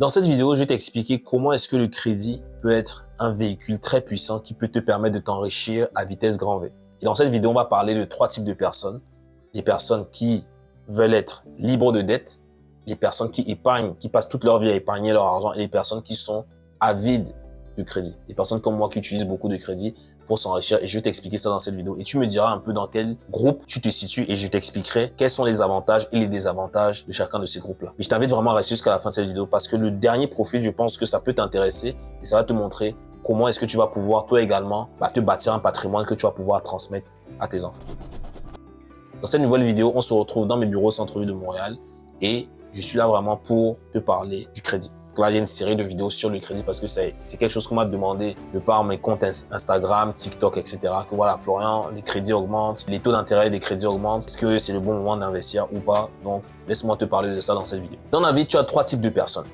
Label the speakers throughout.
Speaker 1: Dans cette vidéo, je vais t'expliquer comment est-ce que le crédit peut être un véhicule très puissant qui peut te permettre de t'enrichir à vitesse grand V. Et dans cette vidéo, on va parler de trois types de personnes. Les personnes qui veulent être libres de dette, les personnes qui épargnent, qui passent toute leur vie à épargner leur argent et les personnes qui sont avides crédit. Les personnes comme moi qui utilisent beaucoup de crédit pour s'enrichir et je vais t'expliquer ça dans cette vidéo. Et tu me diras un peu dans quel groupe tu te situes et je t'expliquerai quels sont les avantages et les désavantages de chacun de ces groupes-là. Et je t'invite vraiment à rester jusqu'à la fin de cette vidéo parce que le dernier profil, je pense que ça peut t'intéresser et ça va te montrer comment est-ce que tu vas pouvoir toi également bah, te bâtir un patrimoine que tu vas pouvoir transmettre à tes enfants. Dans cette nouvelle vidéo, on se retrouve dans mes bureaux centre-ville de Montréal et je suis là vraiment pour te parler du crédit. Là, il y a une série de vidéos sur le crédit parce que c'est quelque chose qu'on m'a demandé de par mes comptes Instagram, TikTok, etc. Que voilà, Florian, les crédits augmentent, les taux d'intérêt des crédits augmentent. Est-ce que c'est le bon moment d'investir ou pas? Donc, laisse-moi te parler de ça dans cette vidéo. Dans la vie, tu as trois types de personnes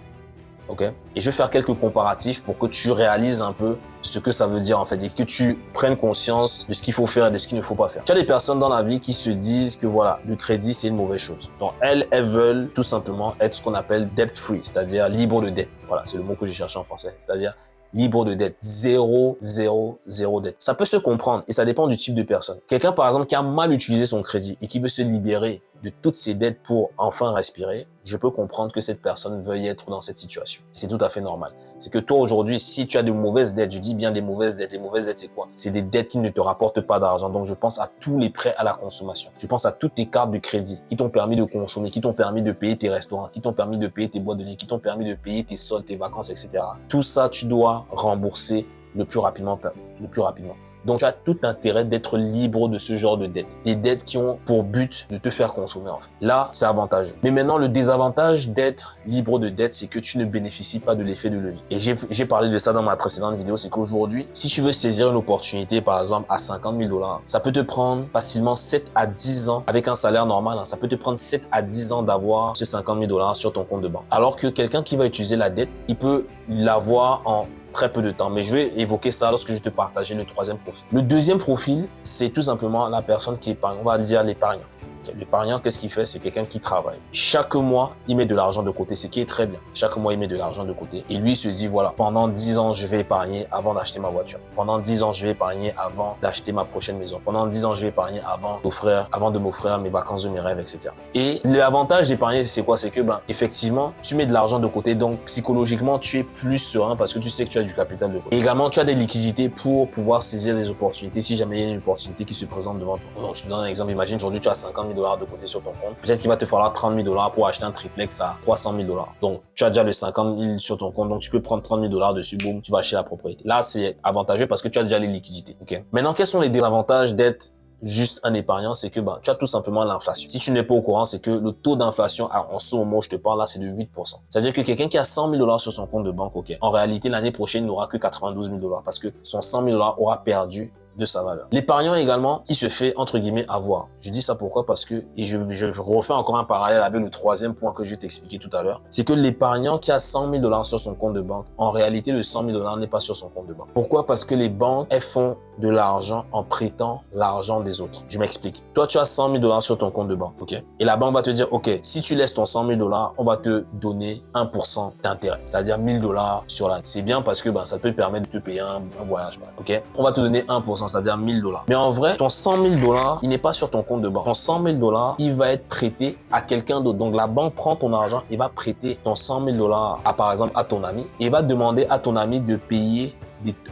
Speaker 1: ok Et je vais faire quelques comparatifs pour que tu réalises un peu ce que ça veut dire en fait et que tu prennes conscience de ce qu'il faut faire et de ce qu'il ne faut pas faire. Tu as des personnes dans la vie qui se disent que voilà, le crédit c'est une mauvaise chose. Donc elles, elles veulent tout simplement être ce qu'on appelle debt free, c'est-à-dire libre de dette. Voilà, c'est le mot que j'ai cherché en français, c'est-à-dire libre de dette. Zéro, zéro, zéro dette. Ça peut se comprendre et ça dépend du type de personne. Quelqu'un, par exemple, qui a mal utilisé son crédit et qui veut se libérer de toutes ses dettes pour enfin respirer, je peux comprendre que cette personne veuille être dans cette situation. C'est tout à fait normal. C'est que toi, aujourd'hui, si tu as de mauvaises dettes, je dis bien des mauvaises dettes, les mauvaises dettes, c'est quoi? C'est des dettes qui ne te rapportent pas d'argent. Donc, je pense à tous les prêts à la consommation. Je pense à toutes tes cartes de crédit qui t'ont permis de consommer, qui t'ont permis de payer tes restaurants, qui t'ont permis de payer tes boîtes de nuit, qui t'ont permis de payer tes soldes, tes vacances, etc. Tout ça, tu dois rembourser le plus rapidement, le plus rapidement. Donc, tu as tout intérêt d'être libre de ce genre de dettes. Des dettes qui ont pour but de te faire consommer, en fait. Là, c'est avantageux. Mais maintenant, le désavantage d'être libre de dettes, c'est que tu ne bénéficies pas de l'effet de levier. Et j'ai parlé de ça dans ma précédente vidéo, c'est qu'aujourd'hui, si tu veux saisir une opportunité, par exemple, à 50 000 dollars, ça peut te prendre facilement 7 à 10 ans avec un salaire normal. Hein, ça peut te prendre 7 à 10 ans d'avoir ce 50 000 dollars sur ton compte de banque. Alors que quelqu'un qui va utiliser la dette, il peut l'avoir en très peu de temps. Mais je vais évoquer ça lorsque je te partager le troisième profil. Le deuxième profil, c'est tout simplement la personne qui épargne. On va dire l'épargnant. L'épargnant, qu'est-ce qu'il fait? C'est quelqu'un qui travaille. Chaque mois, il met de l'argent de côté, ce qui est très bien. Chaque mois, il met de l'argent de côté. Et lui, il se dit, voilà, pendant 10 ans, je vais épargner avant d'acheter ma voiture. Pendant 10 ans, je vais épargner avant d'acheter ma prochaine maison. Pendant 10 ans, je vais épargner avant d'offrir, avant de m'offrir mes vacances de mes rêves, etc. Et l'avantage d'épargner, c'est quoi? C'est que, ben, effectivement, tu mets de l'argent de côté. Donc, psychologiquement, tu es plus serein parce que tu sais que tu as du capital de côté. Et également, tu as des liquidités pour pouvoir saisir des opportunités si jamais il y a une opportunité qui se présente devant toi. je te donne un exemple. Imagine, aujourd'hui, tu as 50 000 dollars de côté sur ton compte. Peut-être qu'il va te falloir 30 000 dollars pour acheter un triplex à 300 000 dollars. Donc, tu as déjà les 50 000 sur ton compte. Donc, tu peux prendre 30 000 dollars dessus. Boum, tu vas acheter la propriété. Là, c'est avantageux parce que tu as déjà les liquidités. Ok? Maintenant, quels sont les désavantages d'être juste un épargnant, c'est que bah, tu as tout simplement l'inflation. Si tu n'es pas au courant, c'est que le taux d'inflation en ce moment où je te parle là, c'est de 8%. C'est-à-dire que quelqu'un qui a 100 000 dollars sur son compte de banque, ok, en réalité, l'année prochaine, il n'aura que 92 000 dollars parce que son 100 000 dollars aura perdu de sa valeur. L'épargnant également, il se fait entre guillemets avoir. Je dis ça pourquoi? Parce que, et je, refais encore un parallèle avec le troisième point que je vais t'expliquer tout à l'heure, c'est que l'épargnant qui a 100 000 dollars sur son compte de banque, en réalité, le 100 000 dollars n'est pas sur son compte de banque. Pourquoi? Parce que les banques, elles font de l'argent en prêtant l'argent des autres. Je m'explique. Toi, tu as 100 000 dollars sur ton compte de banque, ok? Et la banque va te dire, ok, si tu laisses ton 100 000 dollars, on va te donner 1% d'intérêt, c'est-à-dire 1000 dollars sur l'année. C'est bien parce que ben, ça peut te permettre de te payer un, voyage, ok? On va te donner 1%, c'est-à-dire 1000 dollars. Mais en vrai, ton 100 000 dollars, il n'est pas sur ton compte de banque. Ton 100 000 dollars, il va être prêté à quelqu'un d'autre. Donc, la banque prend ton argent et va prêter ton 100 000 dollars par exemple, à ton ami et va demander à ton ami de payer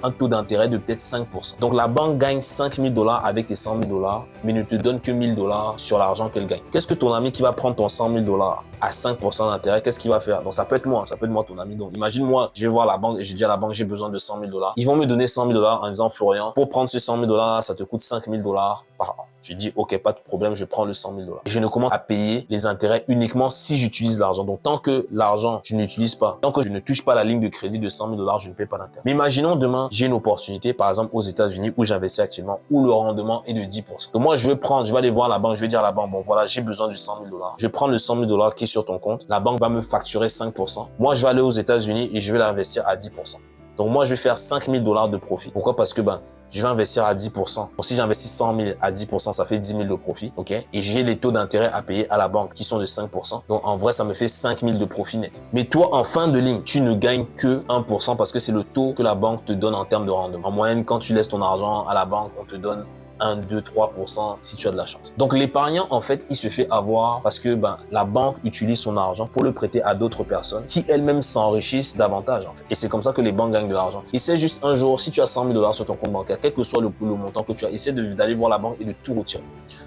Speaker 1: un taux d'intérêt de peut-être 5%. Donc la banque gagne 5 000 dollars avec tes 100 000 dollars, mais ne te donne que 1000 dollars sur l'argent qu'elle gagne. Qu'est-ce que ton ami qui va prendre ton 100 000 dollars? À 5% d'intérêt, qu'est-ce qu'il va faire? Donc ça peut être moi, ça peut être moi ton ami. Donc imagine moi, je vais voir la banque et je dis à la banque j'ai besoin de 100 000 dollars. Ils vont me donner 100 000 dollars en disant Florian, pour prendre ces 100 000 dollars, ça te coûte 5 000 dollars par an. Je dis, OK, pas de problème, je prends le 100 000 dollars. Je ne commence à payer les intérêts uniquement si j'utilise l'argent. Donc, tant que l'argent, je n'utilise pas, tant que je ne touche pas la ligne de crédit de 100 000 dollars, je ne paie pas d'intérêt. Mais imaginons demain, j'ai une opportunité, par exemple, aux États-Unis où j'investis actuellement, où le rendement est de 10%. Donc, moi, je vais prendre, je vais aller voir la banque, je vais dire à la banque, bon, voilà, j'ai besoin du 100 000 dollars. Je prendre le 100 000 dollars qui est ton compte. La banque va me facturer 5%. Moi, je vais aller aux États-Unis et je vais l'investir à 10%. Donc, moi, je vais faire 5 000 dollars de profit. Pourquoi? Parce que, ben, je vais investir à 10%. Donc, si j'investis 100 000 à 10%, ça fait 10 000 de profit, ok? Et j'ai les taux d'intérêt à payer à la banque qui sont de 5%. Donc, en vrai, ça me fait 5 000 de profit net. Mais toi, en fin de ligne, tu ne gagnes que 1% parce que c'est le taux que la banque te donne en termes de rendement. En moyenne, quand tu laisses ton argent à la banque, on te donne 1, 2, 3% si tu as de la chance. Donc l'épargnant, en fait, il se fait avoir parce que ben, la banque utilise son argent pour le prêter à d'autres personnes qui elles-mêmes s'enrichissent davantage. En fait. Et c'est comme ça que les banques gagnent de l'argent. C'est juste un jour, si tu as 100 000 dollars sur ton compte bancaire, quel que soit le, montant que tu as, essaie d'aller voir la banque et de tout retirer.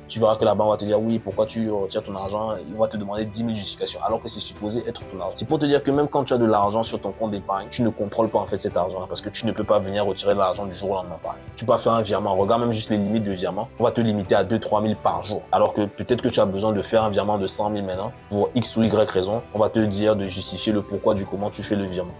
Speaker 1: Tu verras que la banque va te dire oui, pourquoi tu retires ton argent? Il va te demander 10 000 justifications alors que c'est supposé être ton argent. C'est pour te dire que même quand tu as de l'argent sur ton compte d'épargne, tu ne contrôles pas en fait cet argent parce que tu ne peux pas venir retirer l'argent du jour au lendemain. Par exemple. Tu peux pas faire un virement. Regarde même juste les limites de virement. On va te limiter à 2-3 000 par jour. Alors que peut-être que tu as besoin de faire un virement de 100 000 maintenant. Pour X ou Y raison, on va te dire de justifier le pourquoi du comment tu fais le virement.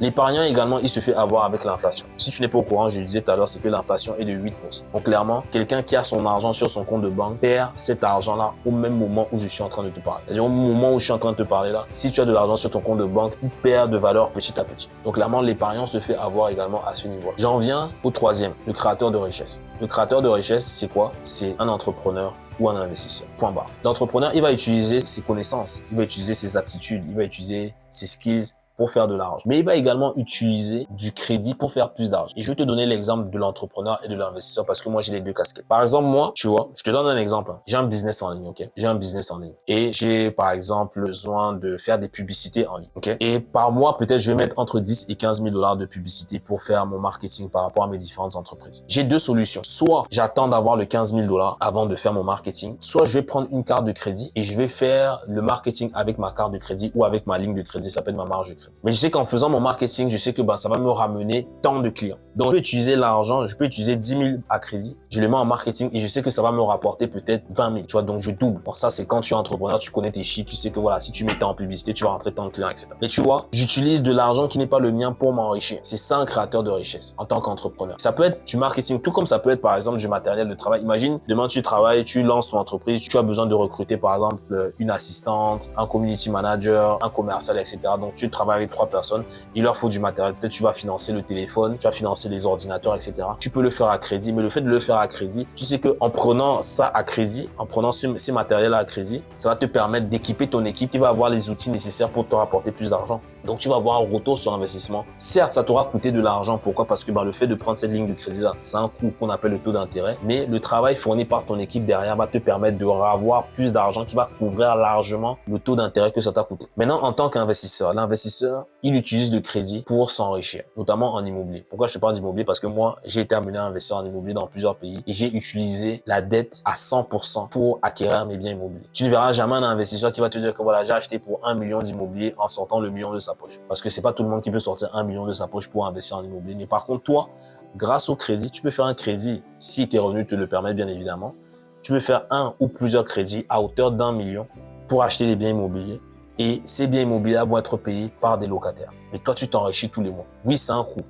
Speaker 1: L'épargnant également, il se fait avoir avec l'inflation. Si tu n'es pas au courant, je le disais tout à l'heure, c'est que l'inflation est de 8%. Donc clairement, quelqu'un qui a son argent sur son compte de banque perd cet argent-là au même moment où je suis en train de te parler. C'est-à-dire au moment où je suis en train de te parler là, si tu as de l'argent sur ton compte de banque, il perd de valeur petit à petit. Donc clairement, l'épargnant se fait avoir également à ce niveau. J'en viens au troisième, le créateur de richesse. Le créateur de richesse, c'est quoi? C'est un entrepreneur ou un investisseur. Point barre. L'entrepreneur, il va utiliser ses connaissances, il va utiliser ses aptitudes, il va utiliser ses skills, pour faire de l'argent. Mais il va également utiliser du crédit pour faire plus d'argent. Et je vais te donner l'exemple de l'entrepreneur et de l'investisseur parce que moi, j'ai les deux casquettes. Par exemple, moi, tu vois, je te donne un exemple. J'ai un business en ligne, ok? J'ai un business en ligne. Et j'ai, par exemple, besoin de faire des publicités en ligne, ok? Et par mois, peut-être, je vais mettre entre 10 et 15 000 dollars de publicité pour faire mon marketing par rapport à mes différentes entreprises. J'ai deux solutions. Soit j'attends d'avoir le 15 000 dollars avant de faire mon marketing. Soit je vais prendre une carte de crédit et je vais faire le marketing avec ma carte de crédit ou avec ma ligne de crédit. Ça s'appelle ma marge de crédit. Mais je sais qu'en faisant mon marketing, je sais que bah, ça va me ramener tant de clients. Donc, je peux utiliser l'argent, je peux utiliser 10 000 à crédit, je le mets en marketing et je sais que ça va me rapporter peut-être 20 000. Tu vois, donc je double. Bon, ça, c'est quand tu es entrepreneur, tu connais tes chiffres, tu sais que voilà, si tu mets en publicité, tu vas rentrer tant de clients, etc. Mais tu vois, j'utilise de l'argent qui n'est pas le mien pour m'enrichir. C'est ça un créateur de richesse en tant qu'entrepreneur. Ça peut être du marketing, tout comme ça peut être par exemple du matériel de travail. Imagine, demain tu travailles, tu lances ton entreprise, tu as besoin de recruter par exemple une assistante, un community manager, un commercial, etc. Donc tu travailles avec trois personnes, il leur faut du matériel. Peut-être tu vas financer le téléphone, tu vas financer les ordinateurs, etc. Tu peux le faire à crédit, mais le fait de le faire à crédit, tu sais que en prenant ça à crédit, en prenant ces matériels à crédit, ça va te permettre d'équiper ton équipe qui va avoir les outils nécessaires pour te rapporter plus d'argent. Donc, tu vas avoir un retour sur investissement. Certes, ça t'aura coûté de l'argent. Pourquoi? Parce que bah, le fait de prendre cette ligne de crédit-là, c'est un coût qu'on appelle le taux d'intérêt. Mais le travail fourni par ton équipe derrière va te permettre de avoir plus d'argent qui va couvrir largement le taux d'intérêt que ça t'a coûté. Maintenant, en tant qu'investisseur, l'investisseur, il utilise le crédit pour s'enrichir, notamment en immobilier. Pourquoi je te parle d'immobilier? Parce que moi, j'ai été amené à investir en immobilier dans plusieurs pays et j'ai utilisé la dette à 100% pour acquérir mes biens immobiliers. Tu ne verras jamais un investisseur qui va te dire que voilà, j'ai acheté pour un million d'immobilier en sortant le million de sa poche. Parce que c'est pas tout le monde qui peut sortir un million de sa poche pour investir en immobilier. Mais par contre, toi, grâce au crédit, tu peux faire un crédit si tes revenus te le permettent, bien évidemment. Tu peux faire un ou plusieurs crédits à hauteur d'un million pour acheter des biens immobiliers. Et ces biens immobiliers vont être payés par des locataires. Mais toi, tu t'enrichis tous les mois. Oui, c'est un coût.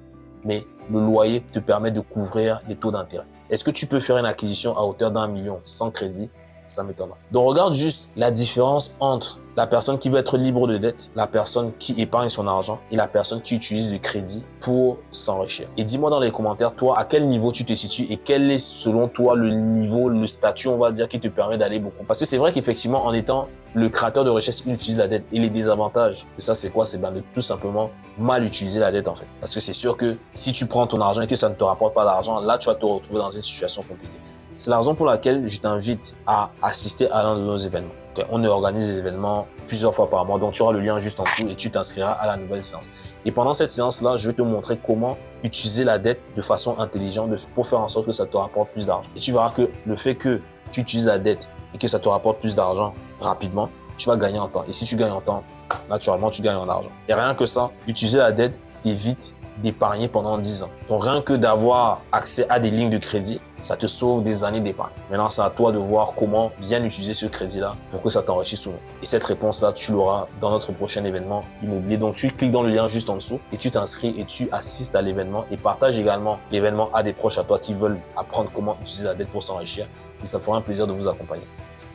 Speaker 1: Mais le loyer te permet de couvrir les taux d'intérêt. Est-ce que tu peux faire une acquisition à hauteur d'un million sans crédit Ça m'étonne. Donc, regarde juste la différence entre la personne qui veut être libre de dette, la personne qui épargne son argent et la personne qui utilise le crédit pour s'enrichir. Et dis-moi dans les commentaires, toi, à quel niveau tu te situes et quel est selon toi le niveau, le statut, on va dire, qui te permet d'aller beaucoup? Parce que c'est vrai qu'effectivement, en étant le créateur de richesse, il utilise la dette. Et les désavantages de ça, c'est quoi? C'est ben de tout simplement mal utiliser la dette en fait. Parce que c'est sûr que si tu prends ton argent et que ça ne te rapporte pas d'argent, là, tu vas te retrouver dans une situation compliquée. C'est la raison pour laquelle je t'invite à assister à l'un de nos événements. On organise des événements plusieurs fois par mois, donc tu auras le lien juste en dessous et tu t'inscriras à la nouvelle séance. Et pendant cette séance-là, je vais te montrer comment utiliser la dette de façon intelligente pour faire en sorte que ça te rapporte plus d'argent. Et tu verras que le fait que tu utilises la dette et que ça te rapporte plus d'argent rapidement, tu vas gagner en temps. Et si tu gagnes en temps, naturellement, tu gagnes en argent. Et rien que ça, utiliser la dette évite d'épargner pendant 10 ans. Donc rien que d'avoir accès à des lignes de crédit, ça te sauve des années d'épargne. Maintenant, c'est à toi de voir comment bien utiliser ce crédit-là pour que ça t'enrichisse souvent. Et cette réponse-là, tu l'auras dans notre prochain événement immobilier. Donc, tu cliques dans le lien juste en dessous et tu t'inscris et tu assistes à l'événement et partage également l'événement à des proches à toi qui veulent apprendre comment utiliser la dette pour s'enrichir. Et ça fera un plaisir de vous accompagner.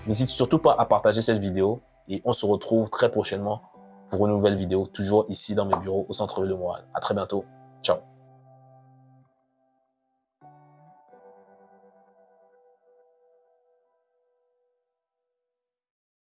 Speaker 1: N'hésite surtout pas à partager cette vidéo et on se retrouve très prochainement pour une nouvelle vidéo, toujours ici dans mes bureaux au centre-ville de Montréal. À très bientôt. Ciao